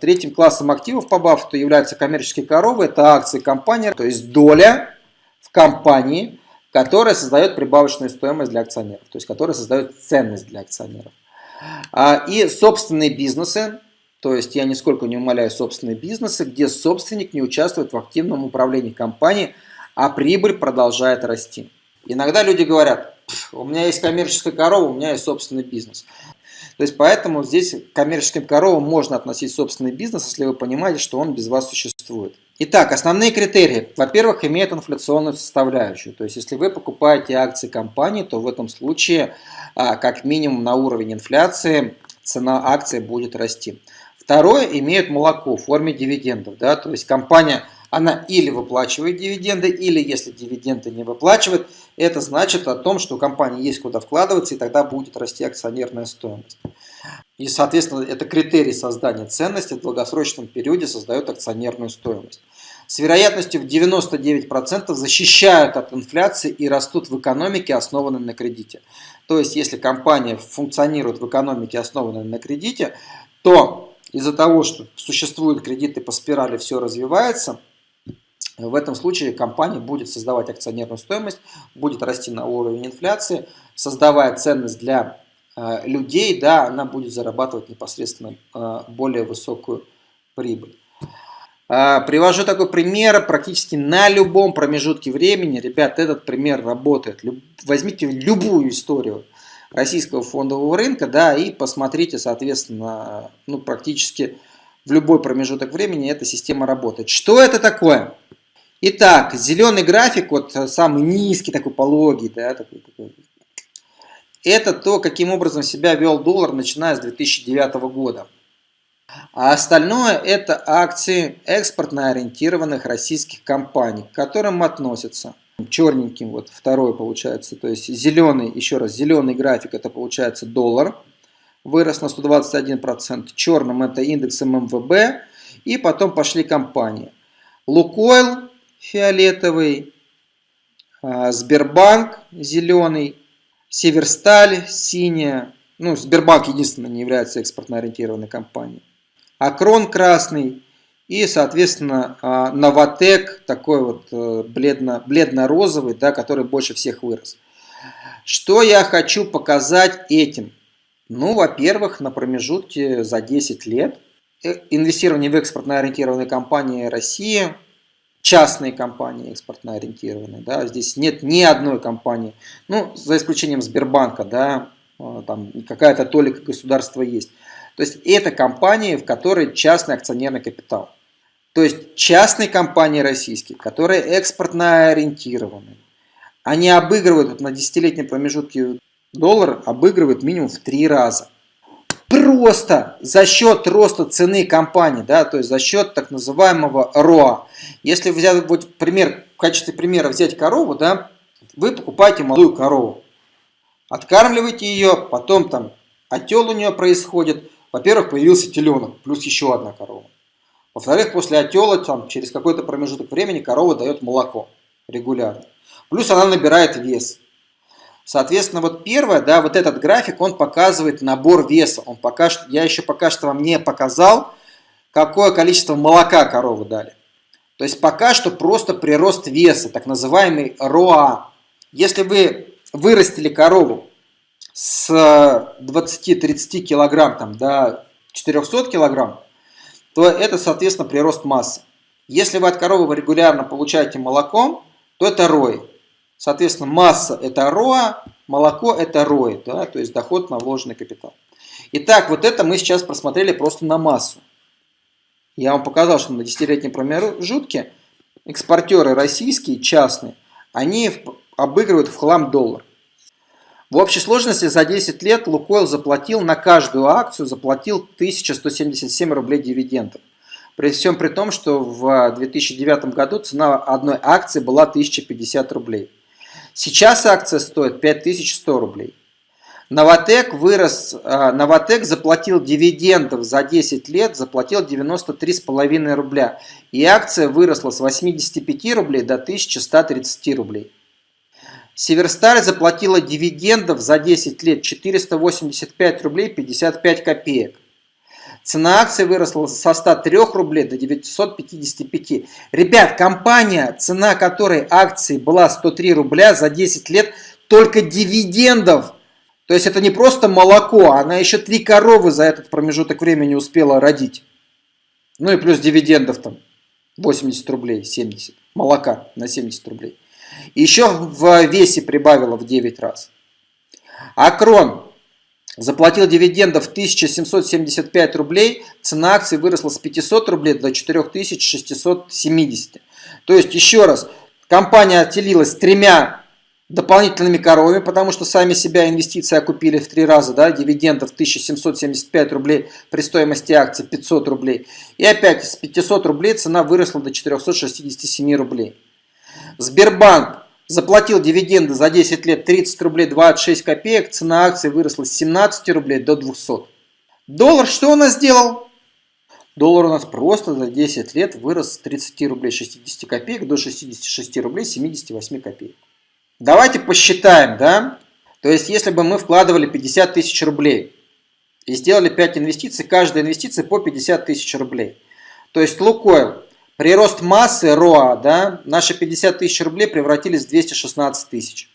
третьим классом активов по Баффету являются коммерческие коровы. Это акции компании, то есть доля в компании, которая создает прибавочную стоимость для акционеров, то есть которая создает ценность для акционеров. А, и собственные бизнесы, то есть я нисколько не умоляю собственные бизнесы, где собственник не участвует в активном управлении компанией, а прибыль продолжает расти. Иногда люди говорят, у меня есть коммерческая корова, у меня есть собственный бизнес. То есть поэтому здесь к коммерческим коровам можно относить собственный бизнес, если вы понимаете, что он без вас существует. Итак, основные критерии. Во-первых, имеет инфляционную составляющую. То есть, если вы покупаете акции компании, то в этом случае, а, как минимум на уровень инфляции, цена акции будет расти. Второе, имеют молоко в форме дивидендов. Да? То есть, компания она или выплачивает дивиденды, или если дивиденды не выплачивает, это значит о том, что у компании есть куда вкладываться, и тогда будет расти акционерная стоимость. И, соответственно, это критерий создания ценности в долгосрочном периоде создает акционерную стоимость с вероятностью в 99% защищают от инфляции и растут в экономике, основанной на кредите. То есть, если компания функционирует в экономике, основанной на кредите, то из-за того, что существуют кредиты по спирали, все развивается, в этом случае компания будет создавать акционерную стоимость, будет расти на уровень инфляции, создавая ценность для э, людей, да, она будет зарабатывать непосредственно э, более высокую прибыль. А, привожу такой пример практически на любом промежутке времени. Ребят, этот пример работает. Возьмите любую историю российского фондового рынка, да, и посмотрите, соответственно, ну, практически в любой промежуток времени эта система работает. Что это такое? Итак, зеленый график, вот самый низкий, такой пологий, да, такой, такой, это то, каким образом себя вел доллар, начиная с 2009 года. А остальное это акции экспортно ориентированных российских компаний, к которым относятся черненьким, вот второй получается, то есть зеленый, еще раз, зеленый график, это получается доллар, вырос на 121%, черным это индекс ММВБ, и потом пошли компании. Лукойл фиолетовый, а, Сбербанк зеленый, Северсталь синяя, ну Сбербанк единственное не является экспортно ориентированной компанией акрон красный и, соответственно, а, новотек такой вот э, бледно, бледно-розовый, да, который больше всех вырос. Что я хочу показать этим? Ну, во-первых, на промежутке за 10 лет э, инвестирование в экспортно ориентированные компании России, частные компании экспортно ориентированные, да, здесь нет ни одной компании, ну, за исключением Сбербанка, да, а, там какая-то толика государства есть. То есть это компании, в которой частный акционерный капитал. То есть частные компании российские, которые экспортно ориентированы, они обыгрывают на десятилетнем промежутке доллар, обыгрывают минимум в три раза. Просто за счет роста цены компании, да, то есть за счет так называемого РОА. Если взять вот пример, в качестве примера взять корову, да, вы покупаете молодую корову, откармливаете ее, потом там отел у нее происходит, во-первых, появился теленок, плюс еще одна корова. Во-вторых, после отела, там, через какой-то промежуток времени корова дает молоко регулярно. Плюс она набирает вес. Соответственно, вот первое, да, вот этот график, он показывает набор веса. Он пока что, я еще пока что вам не показал, какое количество молока коровы дали. То есть пока что просто прирост веса, так называемый РОА. Если вы вырастили корову с 20-30 килограмм там, до 400 килограмм, то это, соответственно, прирост массы. Если вы от коровы регулярно получаете молоко, то это рой. Соответственно, масса это роа, молоко это рой, да, то есть доход на вложенный капитал. Итак, вот это мы сейчас просмотрели просто на массу. Я вам показал, что на десятилетнем промежутке экспортеры российские, частные, они обыгрывают в хлам доллар. В общей сложности за 10 лет Лукойл заплатил на каждую акцию заплатил 1177 рублей дивидендов. При всем при том, что в 2009 году цена одной акции была 1050 рублей. Сейчас акция стоит 5100 рублей. Новотек вырос, а, Новотек заплатил дивидендов за 10 лет, заплатил 93,5 рубля. И акция выросла с 85 рублей до 1130 рублей. Северсталь заплатила дивидендов за 10 лет 485 рублей 55 копеек. Цена акций выросла со 103 рублей до 955. Ребят, компания, цена которой акции была 103 рубля за 10 лет, только дивидендов. То есть это не просто молоко, она еще три коровы за этот промежуток времени успела родить. Ну и плюс дивидендов там 80 рублей, 70. Молока на 70 рублей. Еще в весе прибавила в 9 раз. Акрон заплатил дивидендов 1775 рублей, цена акций выросла с 500 рублей до 4670. То есть, еще раз, компания отделилась тремя дополнительными коровами, потому что сами себя инвестиции окупили в три раза, да, дивидендов 1775 рублей при стоимости акций 500 рублей. И опять с 500 рублей цена выросла до 467 рублей. Сбербанк заплатил дивиденды за 10 лет 30 рублей 26 копеек, цена акции выросла с 17 рублей до 200. Доллар что у нас сделал? Доллар у нас просто за 10 лет вырос с 30 рублей 60 копеек до 66 рублей 78 копеек. Давайте посчитаем, да? То есть, если бы мы вкладывали 50 тысяч рублей и сделали 5 инвестиций, каждая инвестиция по 50 тысяч рублей. То есть, Лукойл Прирост массы РОА, да, наши 50 тысяч рублей превратились в 216 тысяч.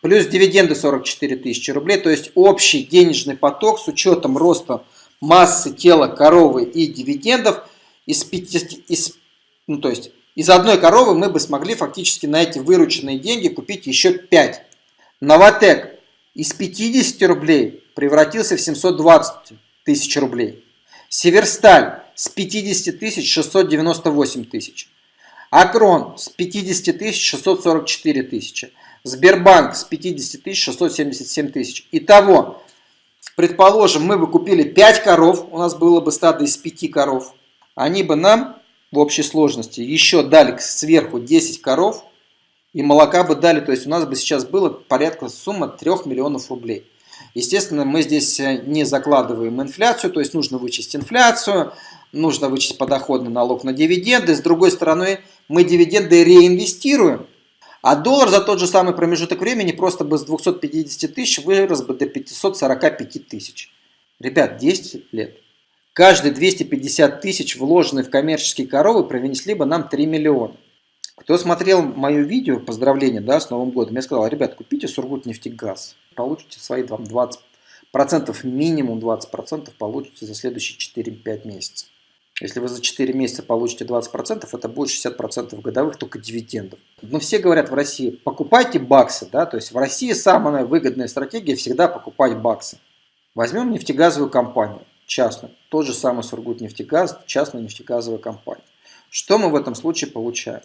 Плюс дивиденды 44 тысячи рублей, то есть общий денежный поток с учетом роста массы тела коровы и дивидендов из 50, из, ну, то есть из одной коровы мы бы смогли фактически на эти вырученные деньги купить еще 5. Новотек из 50 рублей превратился в 720 тысяч рублей. Северсталь с 50 тысяч 698 тысяч. Акрон с 50 тысяч 644 тысячи. Сбербанк с 50 тысяч 677 тысяч. Итого, предположим, мы бы купили 5 коров, у нас было бы стадо из 5 коров. Они бы нам в общей сложности еще дали сверху 10 коров и молока бы дали. То есть у нас бы сейчас было порядка сумма 3 миллионов рублей. Естественно, мы здесь не закладываем инфляцию, то есть нужно вычесть инфляцию, нужно вычесть подоходный налог на дивиденды. С другой стороны, мы дивиденды реинвестируем. А доллар за тот же самый промежуток времени просто бы с 250 тысяч вырос бы до 545 тысяч. Ребят, 10 лет. Каждые 250 тысяч, вложенные в коммерческие коровы, принесли бы нам 3 миллиона. Кто смотрел мое видео, поздравления да, с Новым годом, я сказал, ребят, купите Сургутнефтегаз, получите свои 20%, минимум 20% получите за следующие 4-5 месяцев. Если вы за 4 месяца получите 20%, это будет 60% годовых только дивидендов. Но все говорят в России, покупайте баксы. Да? То есть в России самая выгодная стратегия всегда покупать баксы. Возьмем нефтегазовую компанию, частную. Тот же самый Сургутнефтегаз, частная нефтегазовая компания. Что мы в этом случае получаем?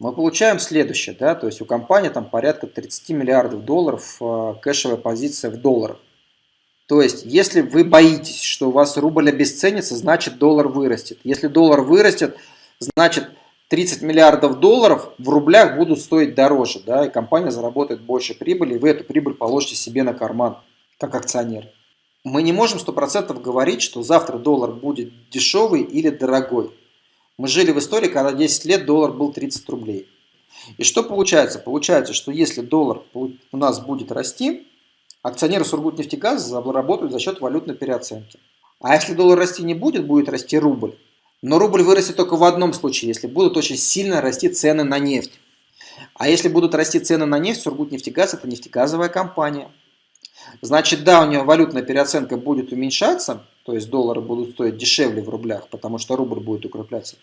Мы получаем следующее. Да? То есть у компании там порядка 30 миллиардов долларов э, кэшевая позиция в долларах. То есть, если вы боитесь, что у вас рубль обесценится, значит доллар вырастет. Если доллар вырастет, значит 30 миллиардов долларов в рублях будут стоить дороже, да, и компания заработает больше прибыли, и вы эту прибыль положите себе на карман, как акционер. Мы не можем 100% говорить, что завтра доллар будет дешевый или дорогой. Мы жили в истории, когда 10 лет доллар был 30 рублей. И что получается? Получается, что если доллар у нас будет расти, акционеры Сургутнефтегаза заработают за счет валютной переоценки. А если доллар расти не будет, будет расти рубль. Но рубль вырастет только в одном случае, если будут очень сильно расти цены на нефть. А если будут расти цены на нефть, Сургутнефтегаз – это нефтегазовая компания. Значит, да, у нее валютная переоценка будет уменьшаться, то есть доллары будут стоить дешевле в рублях, потому что рубль будет укрепляться.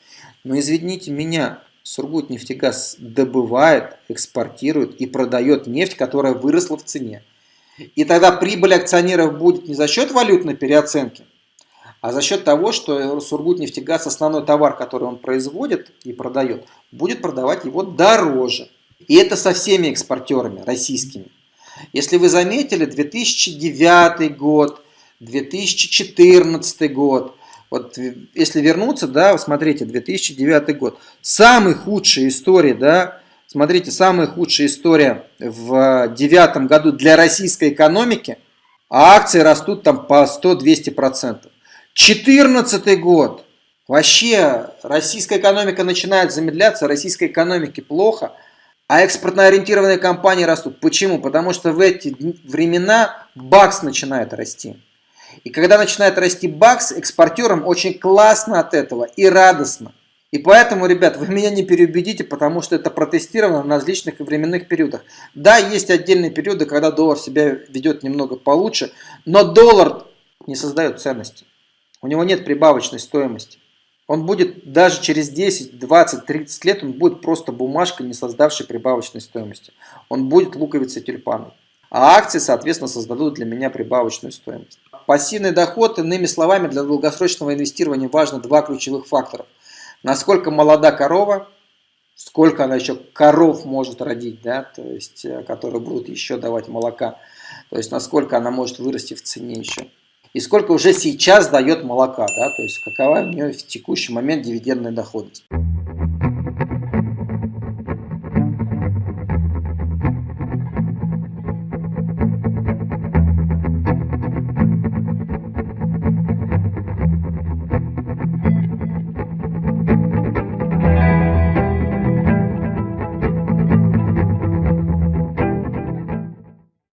Но извините меня, Сургутнефтегаз добывает, экспортирует и продает нефть, которая выросла в цене. И тогда прибыль акционеров будет не за счет валютной переоценки, а за счет того, что Сургутнефтегаз, основной товар, который он производит и продает, будет продавать его дороже. И это со всеми экспортерами российскими. Если вы заметили, 2009 год, 2014 год, вот если вернуться, да, смотрите, 2009 год, самый худшая история, да, Смотрите, самая худшая история в девятом году для российской экономики, а акции растут там по 100-200%. 14 год. Вообще российская экономика начинает замедляться, российской экономике плохо, а экспортно ориентированные компании растут. Почему? Потому что в эти времена бакс начинает расти. И когда начинает расти бакс, экспортерам очень классно от этого и радостно. И поэтому, ребят, вы меня не переубедите, потому что это протестировано на различных временных периодах. Да, есть отдельные периоды, когда доллар себя ведет немного получше, но доллар не создает ценности. У него нет прибавочной стоимости. Он будет даже через 10, 20, 30 лет, он будет просто бумажкой, не создавшей прибавочной стоимости. Он будет луковицей тюльпаном. А акции, соответственно, создадут для меня прибавочную стоимость. Пассивный доход, иными словами, для долгосрочного инвестирования важно два ключевых фактора – насколько молода корова, сколько она еще коров может родить, да, то есть, э, которые будут еще давать молока, то есть, насколько она может вырасти в цене еще. И сколько уже сейчас дает молока, да, то есть, какова у нее в текущий момент дивидендная доходность.